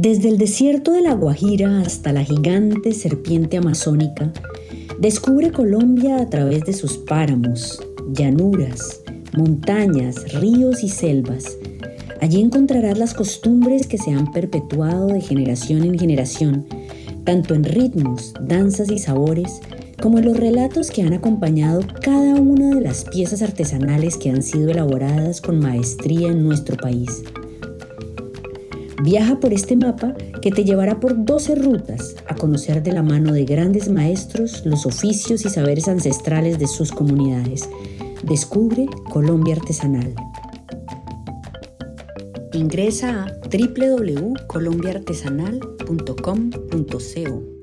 Desde el desierto de la Guajira hasta la gigante serpiente amazónica, descubre Colombia a través de sus páramos, llanuras, montañas, ríos y selvas. Allí encontrarás las costumbres que se han perpetuado de generación en generación, tanto en ritmos, danzas y sabores, como en los relatos que han acompañado cada una de las piezas artesanales que han sido elaboradas con maestría en nuestro país. Viaja por este mapa que te llevará por 12 rutas a conocer de la mano de grandes maestros los oficios y saberes ancestrales de sus comunidades. Descubre Colombia Artesanal. Ingresa a www.colombiaartesanal.com.co